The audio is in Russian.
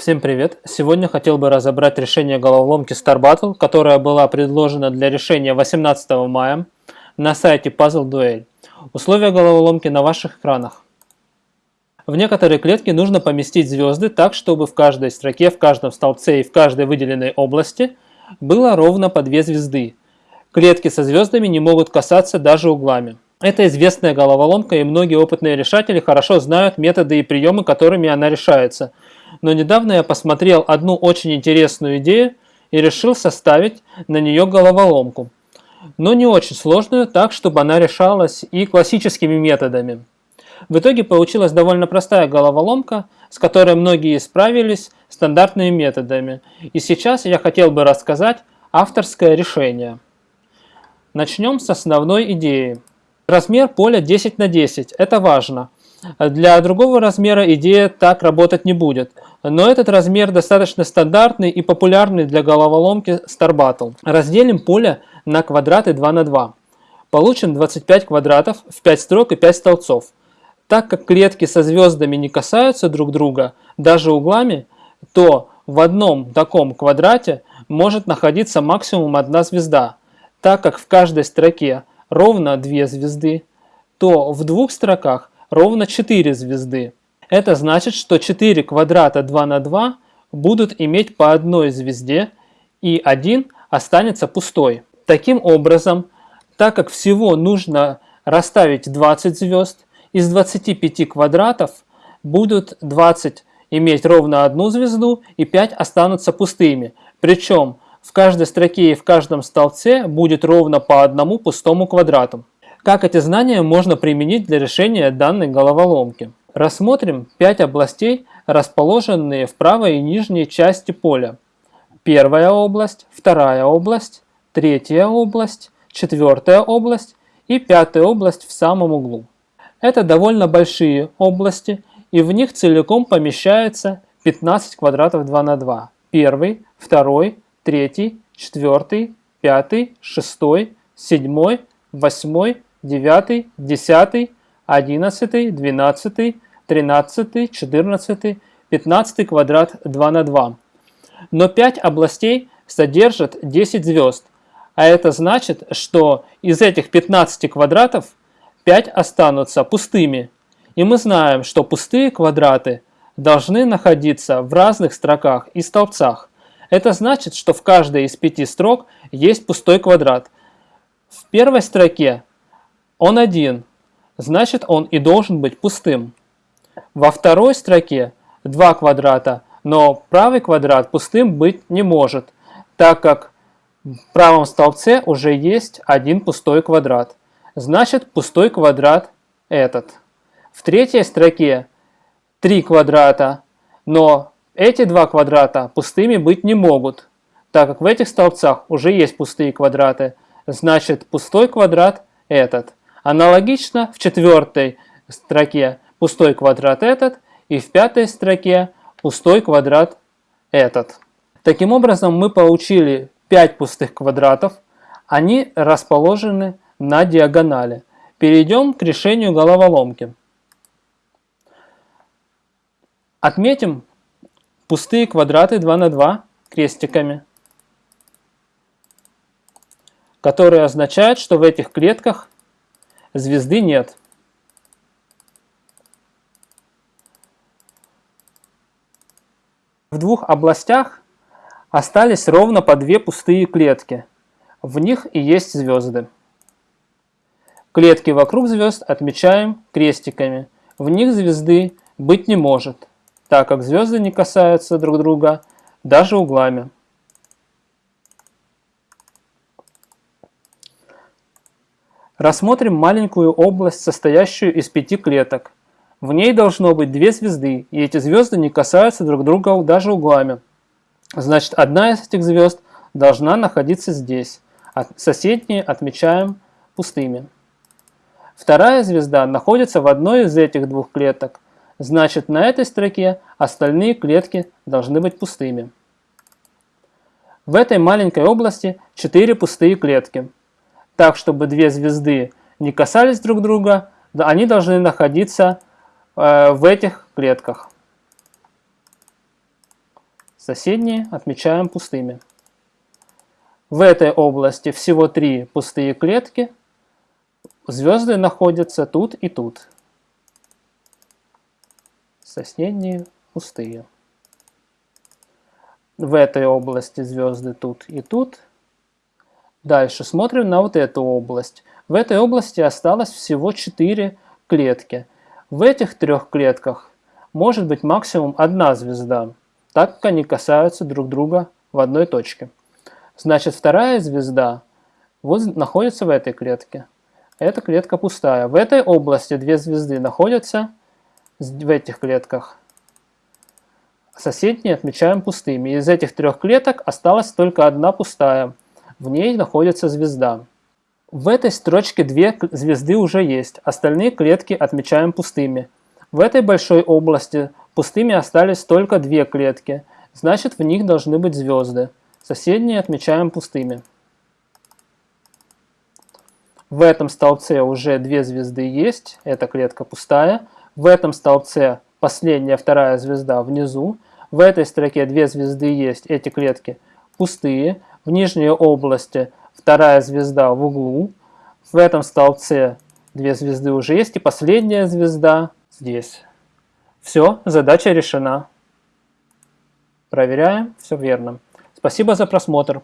Всем привет! Сегодня хотел бы разобрать решение головоломки Star Battle, которая была предложена для решения 18 мая на сайте Puzzle Duel. Условия головоломки на ваших экранах. В некоторые клетки нужно поместить звезды так, чтобы в каждой строке, в каждом столбце и в каждой выделенной области было ровно по две звезды. Клетки со звездами не могут касаться даже углами. Это известная головоломка, и многие опытные решатели хорошо знают методы и приемы, которыми она решается – но недавно я посмотрел одну очень интересную идею и решил составить на нее головоломку. Но не очень сложную, так чтобы она решалась и классическими методами. В итоге получилась довольно простая головоломка, с которой многие справились стандартными методами. И сейчас я хотел бы рассказать авторское решение. Начнем с основной идеи. Размер поля 10 на 10. Это важно. Для другого размера идея так работать не будет. Но этот размер достаточно стандартный и популярный для головоломки Star Battle. Разделим поле на квадраты 2 на 2. Получим 25 квадратов в 5 строк и 5 столбцов. Так как клетки со звездами не касаются друг друга, даже углами, то в одном таком квадрате может находиться максимум одна звезда. Так как в каждой строке ровно 2 звезды, то в двух строках ровно 4 звезды. Это значит, что 4 квадрата 2 на 2 будут иметь по одной звезде, и один останется пустой. Таким образом, так как всего нужно расставить 20 звезд, из 25 квадратов будут 20 иметь ровно одну звезду и 5 останутся пустыми. Причем в каждой строке и в каждом столбце будет ровно по одному пустому квадрату. Как эти знания можно применить для решения данной головоломки? Рассмотрим 5 областей, расположенные в правой и нижней части поля. Первая область, вторая область, третья область, четвертая область и пятая область в самом углу. Это довольно большие области, и в них целиком помещается 15 квадратов 2 на 2. Первый, второй, третий, четвертый, пятый, шестой, седьмой, восьмой, девятый, десятый, 11, 12, 13, 14, 15 квадрат 2 на 2. Но 5 областей содержат 10 звезд, а это значит, что из этих 15 квадратов 5 останутся пустыми. И мы знаем, что пустые квадраты должны находиться в разных строках и столбцах. Это значит, что в каждой из пяти строк есть пустой квадрат. В первой строке он один, значит он и должен быть пустым. Во второй строке два квадрата, но правый квадрат пустым быть не может, так как в правом столбце уже есть один пустой квадрат. Значит пустой квадрат этот. В третьей строке три квадрата, но эти два квадрата пустыми быть не могут, так как в этих столбцах уже есть пустые квадраты. Значит пустой квадрат этот. Аналогично в четвертой строке пустой квадрат этот и в пятой строке пустой квадрат этот. Таким образом мы получили 5 пустых квадратов, они расположены на диагонали. Перейдем к решению головоломки. Отметим пустые квадраты 2 на 2 крестиками, которые означают, что в этих клетках звезды нет. В двух областях остались ровно по две пустые клетки. В них и есть звезды. Клетки вокруг звезд отмечаем крестиками. В них звезды быть не может, так как звезды не касаются друг друга даже углами. Рассмотрим маленькую область, состоящую из пяти клеток. В ней должно быть две звезды, и эти звезды не касаются друг друга даже углами. Значит, одна из этих звезд должна находиться здесь, а соседние отмечаем пустыми. Вторая звезда находится в одной из этих двух клеток, значит на этой строке остальные клетки должны быть пустыми. В этой маленькой области 4 пустые клетки так, чтобы две звезды не касались друг друга, они должны находиться э, в этих клетках. Соседние отмечаем пустыми. В этой области всего три пустые клетки. Звезды находятся тут и тут. Соседние пустые. В этой области звезды тут и тут. Дальше смотрим на вот эту область. В этой области осталось всего 4 клетки. В этих трех клетках может быть максимум одна звезда, так как они касаются друг друга в одной точке. Значит, вторая звезда вот находится в этой клетке. Эта клетка пустая. В этой области две звезды находятся в этих клетках. Соседние отмечаем пустыми. Из этих трех клеток осталась только одна пустая. В ней находится звезда. В этой строчке две звезды уже есть, остальные клетки отмечаем пустыми. В этой большой области пустыми остались только две клетки, значит в них должны быть звезды. Соседние отмечаем пустыми. В этом столбце уже две звезды есть, эта клетка пустая. В этом столбце последняя вторая звезда внизу. В этой строке две звезды есть, эти клетки пустые. В нижней области вторая звезда в углу. В этом столбце две звезды уже есть. И последняя звезда здесь. Все, задача решена. Проверяем, все верно. Спасибо за просмотр.